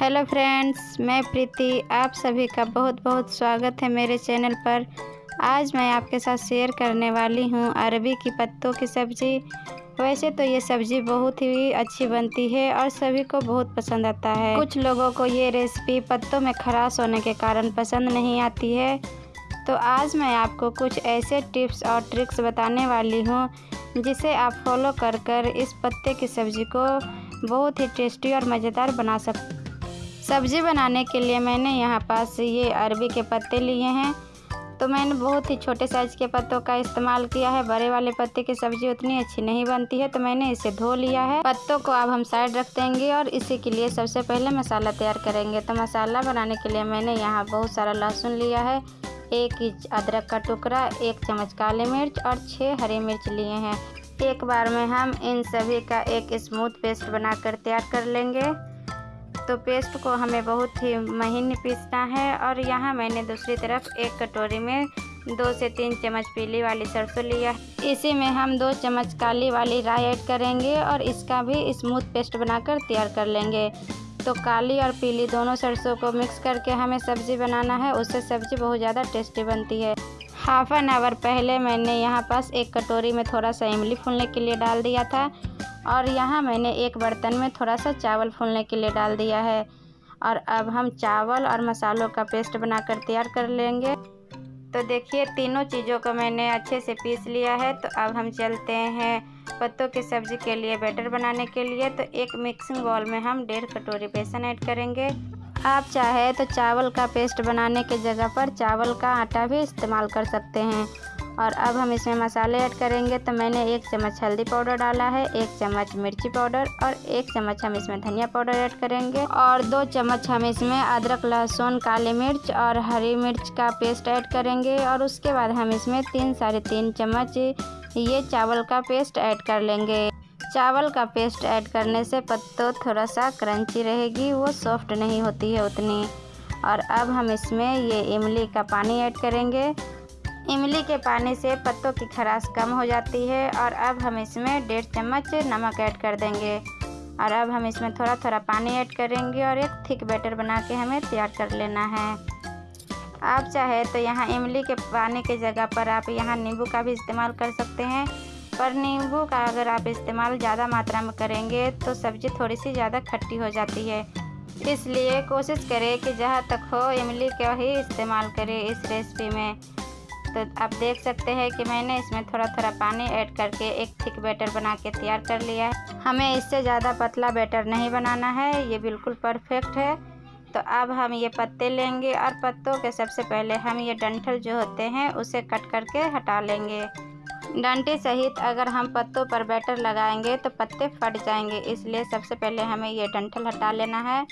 Hello friends, मैं प्रीति। आप सभी का बहुत बहुत स्वागत है मेरे चैनल पर। आज मैं आपके साथ शेयर करने वाली हूँ अरबी की पत्तों की सब्ज़ी। वैसे तो ये सब्ज़ी बहुत ही अच्छी बनती है और सभी को बहुत पसंद आता है। कुछ लोगों को ये रेसिपी पत्तों में खराश होने के कारण पसंद नहीं आती है। तो आज मैं आपको कुछ ऐसे टिप्स और ट्रिक्स बताने वाली हूँ, जिसे आप फॉलो कर कर इस पत्ते की सब्ज़ी को बहुत ही टेस्टी और मज़ेदार बना सकते सब्ज़ी बनाने के लिए मैंने यहाँ पास ये अरबी के पत्ते लिए हैं। तो मैंने बहुत ही छोटे साइज़ के पत्तों का इस्तेमाल किया है। बड़े वाले पत्ते की सब्ज़ी उतनी अच्छी नहीं बनती है तो मैंने इसे धो लिया है। पत्तों को अब हम साइड रख देंगे और इसी के लिए सबसे पहले मसाला तैयार करेंगे। तो मसाला बनाने के लिए मैंने यहाँ बहुत सारा लहसुन लिया है। एक इंच अदरक का टुकड़ा, एक चम्मच काली मिर्च और छः हरी मिर्च लिए हैं। एक बार में हम इन सभी का एक स्मूथ पेस्ट बनाकर तैयार कर लेंगे। तो पेस्ट को हमें बहुत ही महीन पीसना है और यहाँ मैंने दूसरी तरफ़ एक कटोरी में दो से तीन चम्मच पीली वाली सरसों लिया इसी में हम दो चम्मच काली वाली राई ऐड करेंगे और इसका भी स्मूथ पेस्ट बनाकर तैयार कर लेंगे। तो काली और पीली दोनों सरसों को मिक्स करके हमें सब्ज़ी बनाना है, उससे सब्ज़ी बहुत ज़्यादा टेस्टी बनती है। हाफ़ एन आवर पहले मैंने यहाँ पास एक कटोरी में थोड़ा सा इमली फूलने के लिए डाल दिया था। और यहाँ मैंने एक बर्तन में थोड़ा सा चावल फूलने के लिए डाल दिया है। और अब हम चावल और मसालों का पेस्ट बनाकर तैयार कर लेंगे। तो देखिए, तीनों चीज़ों को मैंने अच्छे से पीस लिया है। तो अब हम चलते हैं पत्तों की सब्ज़ी के लिए बैटर बनाने के लिए। तो एक मिक्सिंग बॉल में हम डेढ़ कटोरी बेसन ऐड करेंगे। आप चाहे तो चावल का पेस्ट बनाने के जगह पर चावल का आटा भी इस्तेमाल कर सकते हैं। और अब हम इसमें मसाले ऐड करेंगे तो मैंने एक चम्मच हल्दी पाउडर डाला है, एक चम्मच मिर्ची पाउडर और एक चम्मच हम इसमें धनिया पाउडर ऐड करेंगे। और दो चम्मच हम इसमें अदरक, लहसुन, काली मिर्च और हरी मिर्च का पेस्ट ऐड करेंगे। और उसके बाद हम इसमें तीन साढ़े तीन चम्मच ये चावल का पेस्ट ऐड कर लेंगे। चावल का पेस्ट ऐड करने से पत्तों थोड़ा सा क्रंची रहेगी, वो सॉफ्ट नहीं होती है उतनी। और अब हम इसमें ये इमली का पानी ऐड करेंगे। इमली के पानी से पत्तों की खराश कम हो जाती है और अब हम इसमें डेढ़ चम्मच नमक ऐड कर देंगे। और अब हम इसमें थोड़ा थोड़ा पानी ऐड करेंगे और एक थिक बैटर बना के हमें तैयार कर लेना है। आप चाहे तो यहाँ इमली के पानी के जगह पर आप यहाँ नींबू का भी इस्तेमाल कर सकते हैं। पर नींबू का अगर आप इस्तेमाल ज़्यादा मात्रा में करेंगे तो सब्ज़ी थोड़ी सी ज़्यादा खट्टी हो जाती है। इसलिए कोशिश करें कि जहाँ तक हो, इमली का ही इस्तेमाल करें इस रेसिपी में। तो आप देख सकते हैं कि मैंने इसमें थोड़ा थोड़ा पानी ऐड करके एक थिक बैटर बना के तैयार कर लिया है। हमें इससे ज़्यादा पतला बैटर नहीं बनाना है, ये बिल्कुल परफेक्ट है। तो अब हम ये पत्ते लेंगे और पत्तों के सबसे पहले हम ये डंठल जो होते हैं, उसे कट करके हटा लेंगे। डंटी सहित अगर हम पत्तों पर बैटर लगाएँगे तो पत्ते फट जाएँगे, इसलिए सबसे पहले हमें ये डंठल हटा लेना है।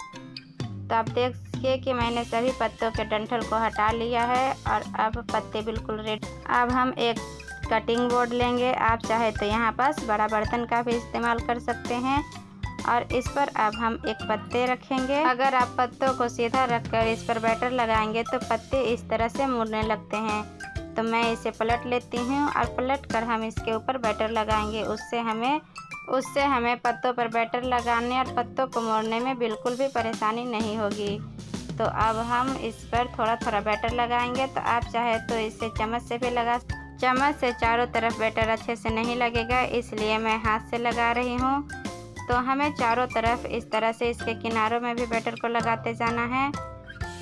तो आप देख देखिए कि मैंने सभी पत्तों के डंठल को हटा लिया है और अब पत्ते बिल्कुल रेड। अब हम एक कटिंग बोर्ड लेंगे। आप चाहे तो यहाँ पास बड़ा बर्तन का भी इस्तेमाल कर सकते हैं और इस पर अब हम एक पत्ते रखेंगे। अगर आप पत्तों को सीधा रखकर इस पर बैटर लगाएँगे तो पत्ते इस तरह से मुड़ने लगते हैं। तो मैं इसे पलट लेती हूँ और पलट कर हम इसके ऊपर बैटर लगाएँगे। उससे हमें उससे हमें पत्तों पर बैटर लगाने और पत्तों को मोड़ने में बिल्कुल भी परेशानी नहीं होगी। तो अब हम इस पर थोड़ा थोड़ा बैटर लगाएँगे। तो आप चाहे तो इसे चम्मच से भी लगा, चम्मच से चारों तरफ़ बैटर अच्छे से नहीं लगेगा, इसलिए मैं हाथ से लगा रही हूँ। तो हमें चारों तरफ़ इस तरह से इसके किनारों में भी बैटर को लगाते जाना है।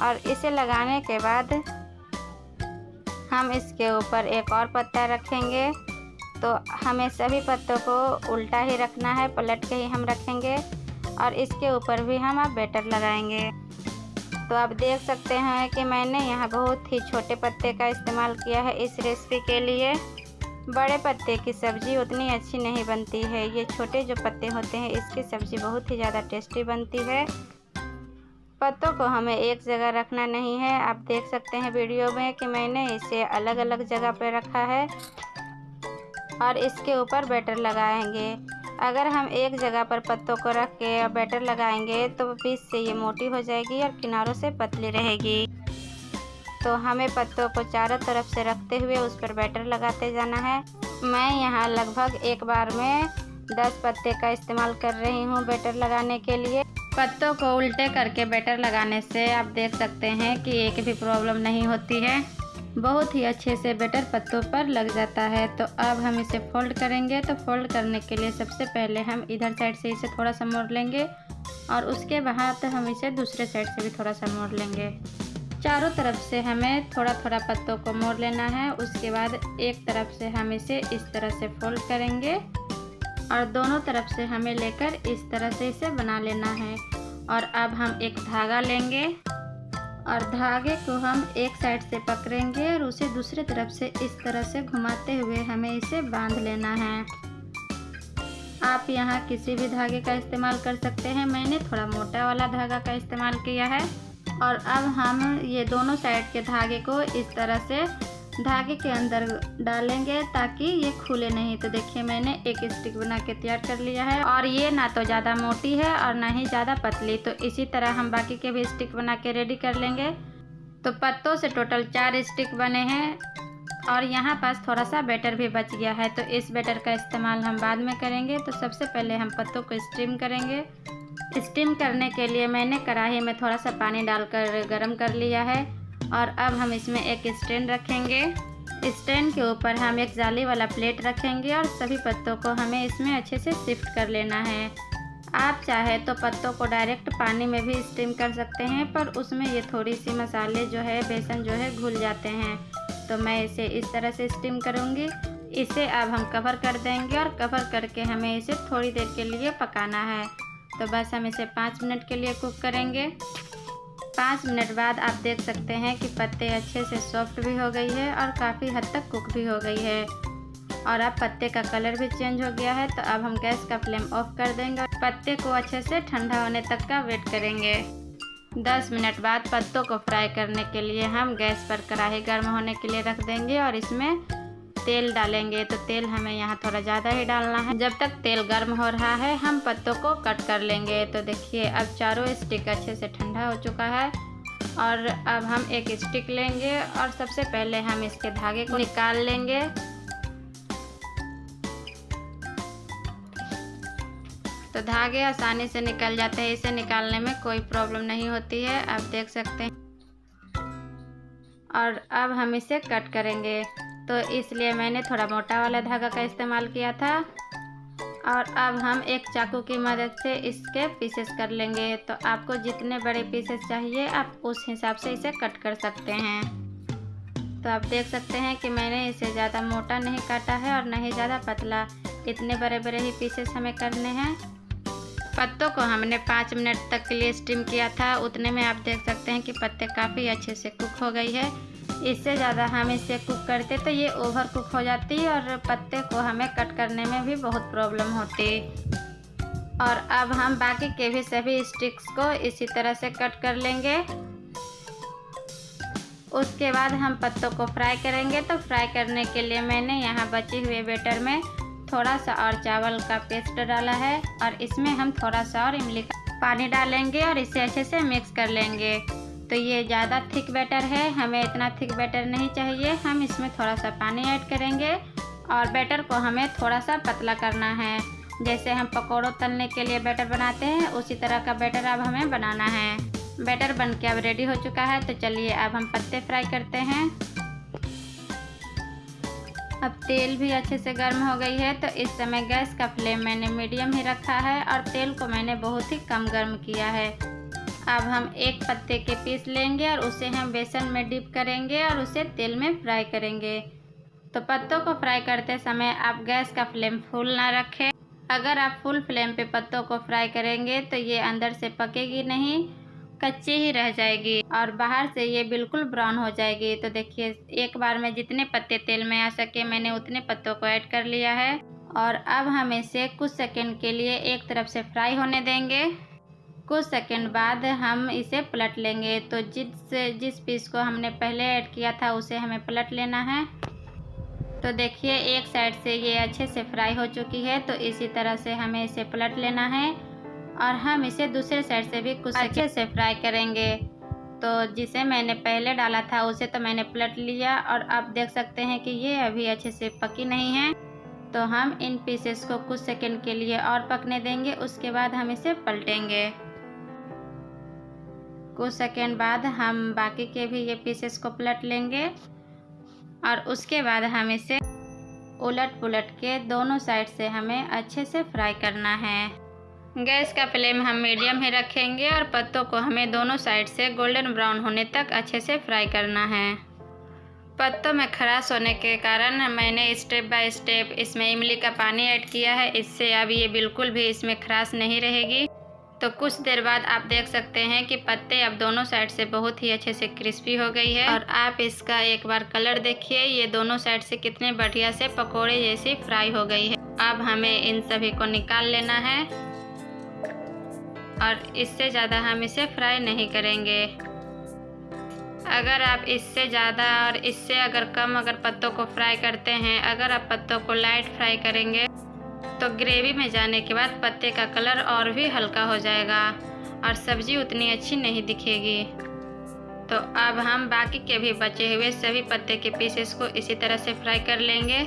और इसे लगाने के बाद हम इसके ऊपर एक और पत्ता रखेंगे। तो हमें सभी पत्तों को उल्टा ही रखना है, पलट के ही हम रखेंगे और इसके ऊपर भी हम अब बैटर लगाएँगे। तो आप देख सकते हैं कि मैंने यहाँ बहुत ही छोटे पत्ते का इस्तेमाल किया है इस रेसिपी के लिए। बड़े पत्ते की सब्ज़ी उतनी अच्छी नहीं बनती है। ये छोटे जो पत्ते होते हैं, इसकी सब्ज़ी बहुत ही ज़्यादा टेस्टी बनती है। पत्तों को हमें एक जगह रखना नहीं है। आप देख सकते हैं वीडियो में कि मैंने इसे अलग अलग जगह पर रखा है और इसके ऊपर बैटर लगाएँगे। अगर हम एक जगह पर पत्तों को रख के बैटर लगाएँगे तो बीच से ये मोटी हो जाएगी और किनारों से पतली रहेगी। तो हमें पत्तों को चारों तरफ़ से रखते हुए उस पर बैटर लगाते जाना है। मैं यहाँ लगभग एक बार में दस पत्ते का इस्तेमाल कर रही हूँ बैटर लगाने के लिए। पत्तों को उल्टे करके बैटर लगाने से आप देख सकते हैं कि एक भी प्रॉब्लम नहीं होती है। बहुत ही अच्छे से बैटर पत्तों पर लग जाता है। तो अब हम इसे फोल्ड करेंगे। तो फोल्ड करने के लिए सबसे पहले हम इधर साइड से इसे थोड़ा सा मोड़ लेंगे और उसके बाद हम इसे दूसरे साइड से भी थोड़ा सा मोड़ लेंगे। चारों तरफ़ से हमें थोड़ा थोड़ा पत्तों को मोड़ लेना है। उसके बाद एक तरफ़ से हम इसे इस तरह से फोल्ड करेंगे। और दोनों तरफ़ से हमें लेकर इस तरह से इसे बना लेना है। और अब हम एक धागा लेंगे। और धागे को हम एक साइड से पकड़ेंगे और उसे दूसरे तरफ़ से इस तरह से घुमाते हुए हमें इसे बाँध लेना है। आप यहाँ किसी भी धागे का इस्तेमाल कर सकते हैं। मैंने थोड़ा मोटा वाला धागा का इस्तेमाल किया है। और अब हम ये दोनों साइड के धागे को इस तरह से धागे के अंदर डालेंगे ताकि ये खुले नहीं। तो देखिए मैंने एक स्टिक बना के तैयार कर लिया है और ये ना तो ज़्यादा मोटी है और ना ही ज़्यादा पतली। तो इसी तरह हम बाकी के भी स्टिक बना के रेडी कर लेंगे। तो पत्तों से टोटल चार स्टिक बने हैं और यहाँ पास थोड़ा सा बैटर भी बच गया है। तो इस बैटर का इस्तेमाल हम बाद में करेंगे। तो सबसे पहले हम पत्तों को स्टीम करेंगे। स्टीम करने के लिए मैंने कढ़ाई में थोड़ा सा पानी डालकर गर्म कर लिया है। और अब हम इसमें एक स्टैंड रखेंगे। स्टैंड के ऊपर हम एक जाली वाला प्लेट रखेंगे और सभी पत्तों को हमें इसमें अच्छे से शिफ्ट कर लेना है। आप चाहे तो पत्तों को डायरेक्ट पानी में भी स्टीम कर सकते हैं, पर उसमें ये थोड़ी सी मसाले जो है, बेसन जो है, घुल जाते हैं। तो मैं इसे इस तरह से स्टीम करूँगी। इसे अब हम कवर कर देंगे और कवर करके हमें इसे थोड़ी देर के लिए पकाना है। तो बस हम इसे पाँच मिनट के लिए कुक करेंगे। पाँच मिनट बाद आप देख सकते हैं कि पत्ते अच्छे से सॉफ्ट भी हो गई है और काफ़ी हद तक कुक भी हो गई है। और अब पत्ते का कलर भी चेंज हो गया है तो अब हम गैस का फ्लेम ऑफ़ कर देंगे और पत्ते को अच्छे से ठंडा होने तक का वेट करेंगे। 10 मिनट बाद पत्तों को फ्राई करने के लिए हम गैस पर कढ़ाई गर्म होने के लिए रख देंगे और इसमें तेल डालेंगे तो तेल हमें यहाँ थोड़ा ज़्यादा ही डालना है। जब तक तेल गर्म हो रहा है, हम पत्तों को कट कर लेंगे। तो देखिए, अब चारों स्टिक अच्छे से ठंडा हो चुका है और अब हम एक स्टिक लेंगे और सबसे पहले हम इसके धागे को निकाल लेंगे। तो धागे आसानी से निकल जाते हैं। इसे निकालने में कोई प्रॉब्लम नहीं होती है। आप देख सकते हैं। और अब हम इसे कट करेंगे। तो इसलिए मैंने थोड़ा मोटा वाला धागा का इस्तेमाल किया था। और अब हम एक चाकू की मदद से इसके पीसेस कर लेंगे। तो आपको जितने बड़े पीसेस चाहिए, आप उस हिसाब से इसे कट कर सकते हैं। तो आप देख सकते हैं कि मैंने इसे ज़्यादा मोटा नहीं काटा है और नहीं ज़्यादा पतला। इतने बड़े बड़े ही पीसेस हमें करने हैं। पत्तों को हमने पाँच मिनट तक के लिए स्टीम किया था। उतने में आप देख सकते हैं कि पत्ते काफ़ी अच्छे से कुक हो गई है। इससे ज़्यादा हम इसे कुक करते तो ये ओवर कुक हो जाती और पत्ते को हमें कट करने में भी बहुत प्रॉब्लम होती। और अब हम बाकी के भी सभी स्टिक्स को इसी तरह से कट कर लेंगे। उसके बाद हम पत्तों को फ्राई करेंगे तो फ्राई करने के लिए मैंने यहाँ बचे हुए बेटर में थोड़ा सा और चावल का पेस्ट डाला है और इसमें हम थोड़ा सा और इमली का पानी डालेंगे और इसे अच्छे से मिक्स कर लेंगे। तो ये ज़्यादा थिक बैटर है, हमें इतना थिक बैटर नहीं चाहिए, हम इसमें थोड़ा सा पानी ऐड करेंगे और बैटर को हमें थोड़ा सा पतला करना है। जैसे हम पकौड़ों तलने के लिए बैटर बनाते हैं, उसी तरह का बैटर अब हमें बनाना है। बैटर बन के अब रेडी हो चुका है तो चलिए अब हम पत्ते फ्राई करते हैं। अब तेल भी अच्छे से गर्म हो गई है तो इस समय गैस का फ्लेम मैंने मीडियम ही रखा है और तेल को मैंने बहुत ही कम गर्म किया है। अब हम एक पत्ते के पीस लेंगे और उसे हम बेसन में डिप करेंगे और उसे तेल में फ्राई करेंगे। तो पत्तों को फ्राई करते समय आप गैस का फ्लेम फुल ना रखें। अगर आप फुल फ्लेम पे पत्तों को फ्राई करेंगे तो ये अंदर से पकेगी नहीं, कच्ची ही रह जाएगी और बाहर से ये बिल्कुल ब्राउन हो जाएगी। तो देखिए, एक बार में जितने पत्ते तेल में आ सके मैंने उतने पत्तों को ऐड कर लिया है। और अब हम इसे कुछ सेकंड के लिए एक तरफ़ से फ्राई होने देंगे। कुछ सेकंड बाद हम इसे पलट लेंगे। तो जिस जिस पीस को हमने पहले ऐड किया था उसे हमें पलट लेना है। तो देखिए एक साइड से ये अच्छे से फ्राई हो चुकी है तो इसी तरह से हमें इसे पलट लेना है। और हम इसे दूसरे साइड से भी कुछ अच्छे। से फ्राई करेंगे। तो जिसे मैंने पहले डाला था उसे तो मैंने पलट लिया। और आप देख सकते हैं कि ये अभी अच्छे से पकी नहीं है। तो हम इन पीसेस को कुछ सेकंड के लिए और पकने देंगे उसके बाद हम इसे पलटेंगे। कुछ सेकेंड बाद हम बाकी के भी ये पीसेस को पलट लेंगे और उसके बाद हम इसे उलट पुलट के दोनों साइड से हमें अच्छे से फ्राई करना है। गैस का फ्लेम हम मीडियम ही रखेंगे और पत्तों को हमें दोनों साइड से गोल्डन ब्राउन होने तक अच्छे से फ्राई करना है। पत्तों में खराश होने के कारण मैंने स्टेप बाय स्टेप इसमें इमली का पानी ऐड किया है। इससे अब ये बिल्कुल भी इसमें खराश नहीं रहेगी। तो कुछ देर बाद आप देख सकते हैं कि पत्ते अब दोनों साइड से बहुत ही अच्छे से क्रिस्पी हो गई है। और आप इसका एक बार कलर देखिए, ये दोनों साइड से कितने बढ़िया से पकोड़े जैसी फ्राई हो गई है। अब हमें इन सभी को निकाल लेना है। और इससे ज़्यादा हम इसे फ्राई नहीं करेंगे। अगर आप इससे ज़्यादा और इससे अगर कम अगर पत्तों को फ्राई करते हैं, अगर आप पत्तों को लाइट फ्राई करेंगे तो ग्रेवी में जाने के बाद पत्ते का कलर और भी हल्का हो जाएगा और सब्ज़ी उतनी अच्छी नहीं दिखेगी। तो अब हम बाकी के भी बचे हुए सभी पत्ते के पीसेस को इसी तरह से फ्राई कर लेंगे।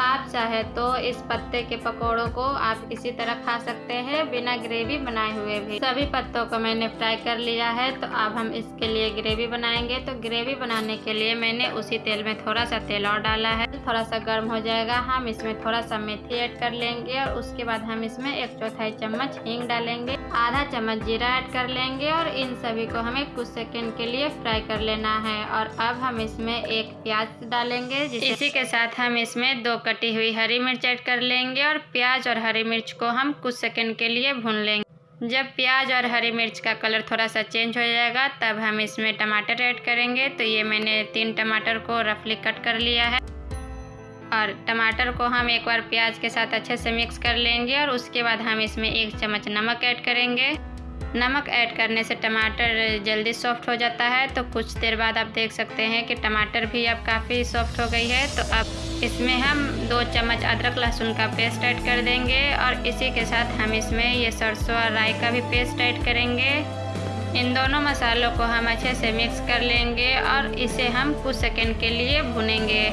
आप चाहे तो इस पत्ते के पकोड़ों को आप इसी तरह खा सकते हैं, बिना ग्रेवी बनाए हुए भी। सभी पत्तों को मैंने फ्राई कर लिया है तो अब हम इसके लिए ग्रेवी बनाएँगे। तो ग्रेवी बनाने के लिए मैंने उसी तेल में थोड़ा सा तेल और डाला है। थोड़ा सा गर्म हो जाएगा, हम इसमें थोड़ा सा मेथी ऐड कर लेंगे और उसके बाद हम इसमें एक चौथाई चम्मच हींग डालेंगे। आधा चम्मच जीरा ऐड कर लेंगे और इन सभी को हमें कुछ सेकेंड के लिए फ्राई कर लेना है। और अब हम इसमें एक प्याज डालेंगे इसी के साथ हम इसमें दो कटी हुई हरी मिर्च ऐड कर लेंगे और प्याज और हरी मिर्च को हम कुछ सेकंड के लिए भून लेंगे। जब प्याज और हरी मिर्च का कलर थोड़ा सा चेंज हो जाएगा, तब हम इसमें टमाटर ऐड करेंगे। तो ये मैंने तीन टमाटर को रफली कट कर लिया है। और टमाटर को हम एक बार प्याज के साथ अच्छे से मिक्स कर लेंगे और उसके बाद हम इसमें एक चम्मच नमक ऐड करेंगे। नमक ऐड करने से टमाटर जल्दी सॉफ्ट हो जाता है तो कुछ देर बाद आप देख सकते हैं कि टमाटर भी अब काफ़ी सॉफ्ट हो गई है। तो अब इसमें हम दो चम्मच अदरक लहसुन का पेस्ट ऐड कर देंगे और इसी के साथ हम इसमें ये सरसों और राई का भी पेस्ट ऐड करेंगे। इन दोनों मसालों को हम अच्छे से मिक्स कर लेंगे और इसे हम कुछ सेकेंड के लिए भुनेंगे।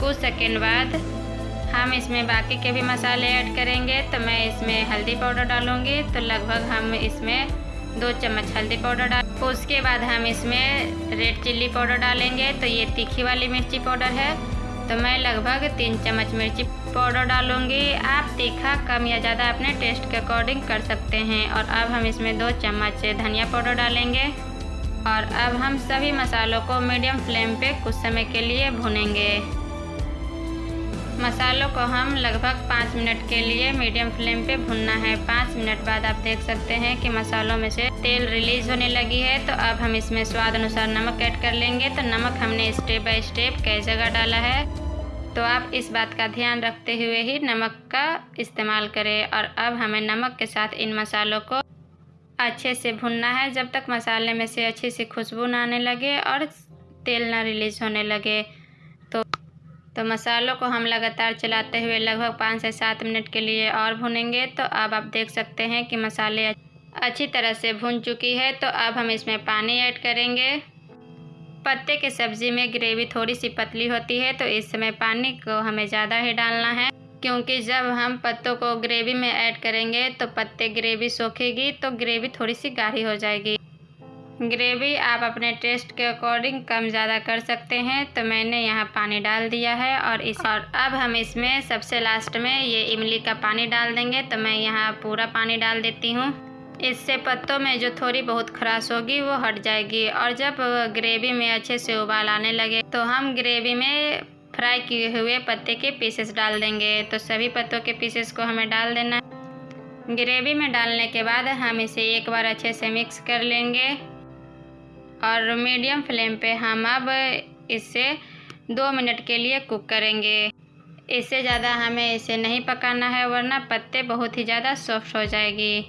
कुछ सेकेंड बाद हम इसमें बाकी के भी मसाले ऐड करेंगे तो मैं इसमें हल्दी पाउडर डालूँगी। तो लगभग हम इसमें दो चम्मच हल्दी पाउडर डाल, उसके बाद हम इसमें रेड चिल्ली पाउडर डालेंगे। तो ये तीखी वाली मिर्ची पाउडर है। तो मैं लगभग तीन चम्मच मिर्ची पाउडर डालूँगी। आप तीखा, कम या ज़्यादा अपने टेस्ट के अकॉर्डिंग कर सकते हैं। और अब हम इसमें दो चम्मच धनिया पाउडर डालेंगे। और अब हम सभी मसालों को मीडियम फ्लेम पे कुछ समय के लिए भुनेंगे। मसालों को हम लगभग पाँच मिनट के लिए मीडियम फ्लेम पे भुनना है। पाँच मिनट बाद आप देख सकते हैं कि मसालों में से तेल रिलीज़ होने लगी है। तो अब हम इसमें स्वाद अनुसार नमक ऐड कर लेंगे। तो नमक हमने स्टेप बाय स्टेप कई जगह डाला है। तो आप इस बात का ध्यान रखते हुए ही नमक का इस्तेमाल करें और अब हमें नमक के साथ इन मसालों को अच्छे से भुनना है। जब तक मसाले में से अच्छी सी खुशबू ना आने लगे और तेल ना रिलीज़ होने लगे। तो मसालों को हम लगातार चलाते हुए लगभग पाँच से सात मिनट के लिए और भुनेंगे। तो अब आप देख सकते हैं कि मसाले अच्छी तरह से भुन चुकी है। तो अब हम इसमें पानी ऐड करेंगे। पत्ते के सब्ज़ी में ग्रेवी थोड़ी सी पतली होती है तो इस समय पानी को हमें ज़्यादा ही डालना है। क्योंकि जब हम पत्तों को ग्रेवी में ऐड करेंगे तो पत्ते ग्रेवी सोखेगी तो ग्रेवी थोड़ी सी गाढ़ी हो जाएगी। ग्रेवी आप अपने टेस्ट के अकॉर्डिंग कम ज़्यादा कर सकते हैं। तो मैंने यहाँ पानी डाल दिया है और इस और अब हम इसमें सबसे लास्ट में ये इमली का पानी डाल देंगे। तो मैं यहाँ पूरा पानी डाल देती हूँ। इससे पत्तों में जो थोड़ी बहुत खराश होगी वो हट जाएगी और जब ग्रेवी में अच्छे से उबाल आने लगे तो हम ग्रेवी में फ्राई किए हुए पत्ते के पीसेस डाल देंगे। तो सभी पत्तों के पीसेस को हमें डाल देना ग्रेवी में डालने के बाद हम इसे एक बार अच्छे से मिक्स कर लेंगे। और मीडियम फ्लेम पे हम अब इसे दो मिनट के लिए कुक करेंगे। इससे ज़्यादा हमें इसे नहीं पकाना है, वरना पत्ते बहुत ही ज़्यादा सॉफ्ट हो जाएगी।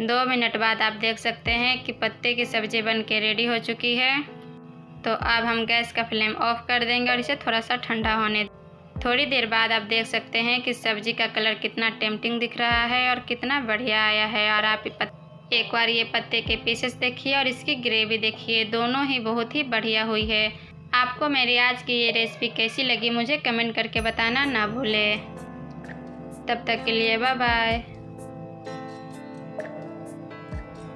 दो मिनट बाद आप देख सकते हैं कि पत्ते की सब्ज़ी बन के रेडी हो चुकी है। तो अब हम गैस का फ्लेम ऑफ़ कर देंगे और इसे थोड़ा सा ठंडा होने थोड़ी देर बाद आप देख सकते हैं कि सब्ज़ी का कलर कितना टेम्पटिंग दिख रहा है और कितना बढ़िया आया है और आप एक बार ये पत्ते के पीसेस देखिए और इसकी ग्रेवी देखिए। दोनों ही बहुत ही बढ़िया हुई है। आपको मेरी आज की ये रेसिपी कैसी लगी मुझे कमेंट करके बताना ना भूले। तब तक के लिए बाय बाय